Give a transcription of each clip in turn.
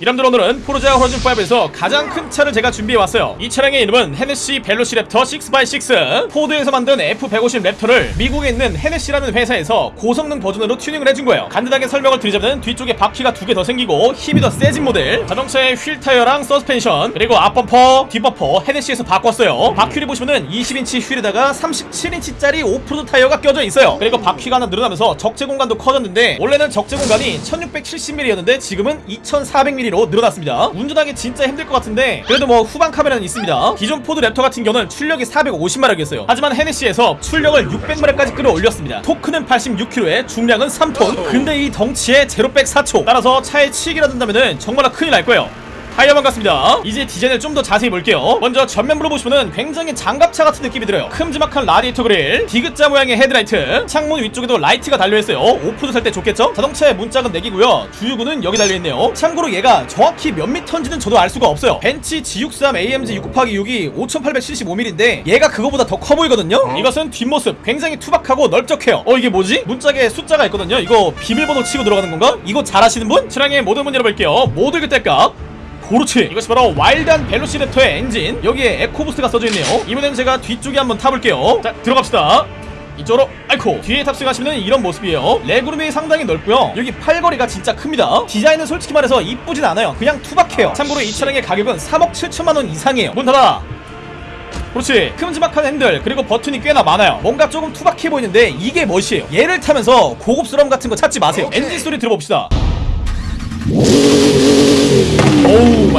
여러분들 오늘은 포르자 호라이즌5에서 가장 큰 차를 제가 준비해왔어요. 이 차량의 이름은 헤네시 벨로시랩터 6x6 포드에서 만든 F150 랩터를 미국에 있는 헤네시라는 회사에서 고성능 버전으로 튜닝을 해준 거예요. 간단하게 설명을 드리자면 뒤쪽에 바퀴가 두 개 더 생기고 힘이 더 세진 모델 자동차의 휠 타이어랑 서스펜션 그리고 앞범퍼 뒷범퍼 헤네시에서 바꿨어요. 바퀴를 보시면은 20인치 휠에다가 37인치짜리 오프로드 타이어가 껴져 있어요. 그리고 바퀴가 하나 늘어나면서 적재 공간도 커졌는데 원래는 적재 공간이 1670mm였는데 지금은 2400mm 로 늘어났습니다. 운전하기 진짜 힘들 것 같은데 그래도 뭐 후방 카메라는 있습니다. 기존 포드 랩터 같은 경우는 출력이 450마력이었어요. 하지만 헤네시에서 출력을 600마력까지 끌어올렸습니다. 토크는 86kg에 중량은 3톤. 근데 이 덩치에 제로백 4초. 따라서 차에 치이기라도 한다면은 정말 큰일 날 거예요 타이어만 같습니다. 이제 디자인을 좀 더 자세히 볼게요. 먼저 전면부로 보시면은 굉장히 장갑차 같은 느낌이 들어요. 큼지막한 라디에이터 그릴 디귿자 모양의 헤드라이트 창문 위쪽에도 라이트가 달려있어요. 오프로드 탈 때 좋겠죠? 자동차의 문짝은 4개고요. 주유구는 여기 달려있네요. 참고로 얘가 정확히 몇 미터인지는 저도 알 수가 없어요. 벤츠 G63 AMG 6 곱하기 6이 5875mm인데 얘가 그거보다 더 커 보이거든요? 이것은 뒷모습 굉장히 투박하고 넓적해요. 어 이게 뭐지? 문짝에 숫자가 있거든요? 이거 비밀번호 치고 들어가는 건가? 이거 잘 아시는 분? 차량의 모든 문 열어볼게요. 모두 그때값 그렇지 이것이 바로 와일드한 벨로시랩터의 엔진. 여기에 에코부스트가 써져있네요. 이번엔 제가 뒤쪽에 한번 타볼게요. 자 들어갑시다. 이쪽으로 아이코. 뒤에 탑승하시면 이런 모습이에요. 레그룸이 상당히 넓고요. 여기 팔걸이가 진짜 큽니다. 디자인은 솔직히 말해서 이쁘진 않아요. 그냥 투박해요. 참고로 이 차량의 가격은 3억 7천만원 이상이에요. 문 닫아. 그렇지. 큼지막한 핸들 그리고 버튼이 꽤나 많아요. 뭔가 조금 투박해 보이는데 이게 멋이에요. 얘를 타면서 고급스러움 같은 거 찾지 마세요. 엔진 소리 들어봅시다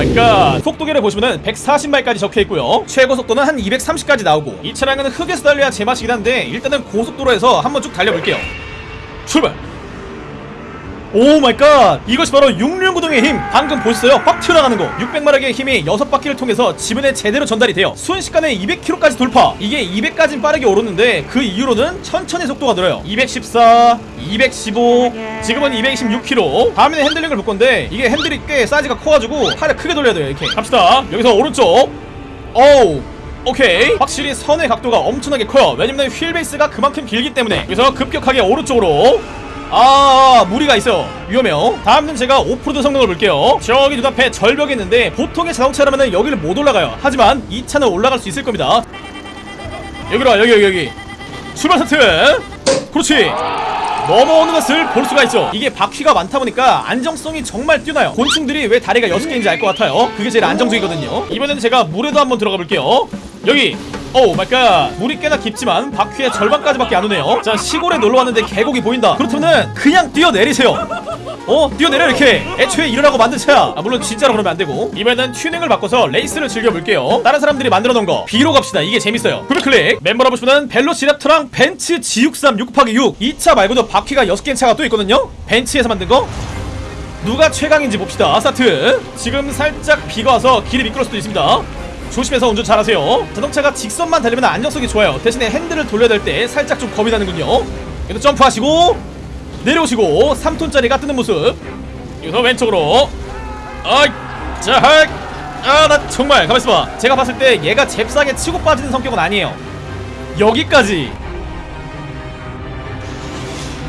My God 속도계를 보시면은 140마일까지 적혀있고요. 최고 속도는 한 230까지 나오고 이 차량은 흙에서 달려야 제맛이긴 한데 일단은 고속도로에서 한번 쭉 달려볼게요. 출발 Oh my God 이것이 바로 육륜구동의 힘. 방금 보셨어요? 빡 튀어나가는 거. 600마력의 힘이 6바퀴를 통해서 지면에 제대로 전달이 돼요. 순식간에 200km까지 돌파. 이게 200까진 빠르게 오르는데 그 이후로는 천천히 속도가 늘어요. 214 215 지금은 226km 다음에는 핸들링을 볼 건데 이게 핸들이 꽤 사이즈가 커가지고 팔을 크게 돌려야 돼요 이렇게. 갑시다. 여기서 오른쪽. 어우 오케이 확실히 선회 각도가 엄청나게 커요. 왜냐면 휠 베이스가 그만큼 길기 때문에. 여기서 급격하게 오른쪽으로 아 무리가 있어요. 위험해요. 다음은 제가 오프로드 성능을 볼게요. 저기 눈앞에 절벽이 있는데 보통의 자동차라면 여기를 못 올라가요. 하지만 이 차는 올라갈 수 있을 겁니다. 여기로 와 여기 여기 여기. 출발 스타트. 그렇지. 넘어오는 것을 볼 수가 있죠. 이게 바퀴가 많다 보니까 안정성이 정말 뛰어나요. 곤충들이 왜 다리가 6개인지 알 것 같아요. 그게 제일 안정적이거든요. 이번에는 제가 물에도 한번 들어가 볼게요. 여기 oh my God. 물이 꽤나 깊지만 바퀴의 절반까지밖에 안 오네요. 자 시골에 놀러왔는데 계곡이 보인다. 그렇다면은 그냥 뛰어내리세요. 어? 뛰어내려 이렇게. 애초에 이러라고 만든 차야. 아, 물론 진짜로 그러면 안되고. 이번에는 튜닝을 바꿔서 레이스를 즐겨볼게요. 다른 사람들이 만들어놓은 거. B로 갑시다. 이게 재밌어요. 구글클릭. 멤버로 보시면 벨로시랩터랑 벤츠 G63 6 곱하기 6 이 차 말고도 바퀴가 6개인 차가 또 있거든요. 벤츠에서 만든 거. 누가 최강인지 봅시다. 스타트. 지금 살짝 비가 와서 길이 미끄러울 수도 있습니다 조심해서 운전 잘하세요. 자동차가 직선만 달리면 안정성이 좋아요. 대신에 핸들을 돌려야 될 때 살짝 좀 겁이 나는군요. 여기서 점프하시고 내려오시고 3톤짜리가 뜨는 모습. 여기서 왼쪽으로. 아이 자 아나 정말 가만있어봐. 제가 봤을 때 얘가 잽싸게 치고 빠지는 성격은 아니에요. 여기까지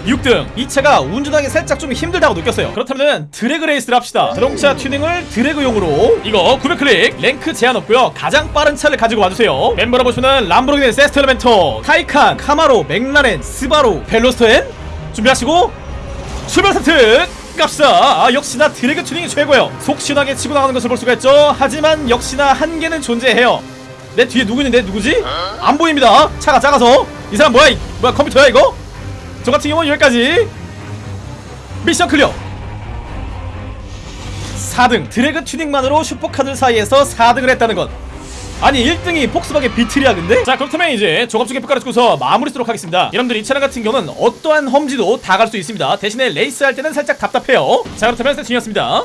6등. 이 차가 운전하기 살짝 좀 힘들다고 느꼈어요. 그렇다면 드래그 레이스를 합시다. 자동차 튜닝을 드래그용으로. 이거 900클릭. 랭크 제한 없고요. 가장 빠른 차를 가지고 와주세요. 멤버로 보시면 람보르기니 세스토 엘레멘토 타이칸 카마로 맥라렌 스바루 벨로스터 N 준비하시고 출발 스타트 갑시다. 아 역시나 드래그 튜닝이 최고예요. 속 시원하게 치고 나가는 것을 볼 수가 있죠. 하지만 역시나 한계는 존재해요. 내 뒤에 누구 있는데? 누구지? 안 보입니다. 차가 작아서. 이 사람 뭐야? 이, 뭐야? 컴퓨터야 이거? 저 같은 경우는 여기까지. Mission clear. 4등 드래그 튜닝만으로 슈퍼카들 사이에서 4등을 했다는 것. 아니 1등이 폭스바겐 비틀이야 근데? 자 그렇다면 이제 종합적인 평가를 짓고서 마무리 짓도록 하겠습니다. 여러분들 이 차량 같은 경우는 어떠한 험지도 다 갈 수 있습니다. 대신에 레이스 할 때는 살짝 답답해요. 자 그렇다면 세팅이었습니다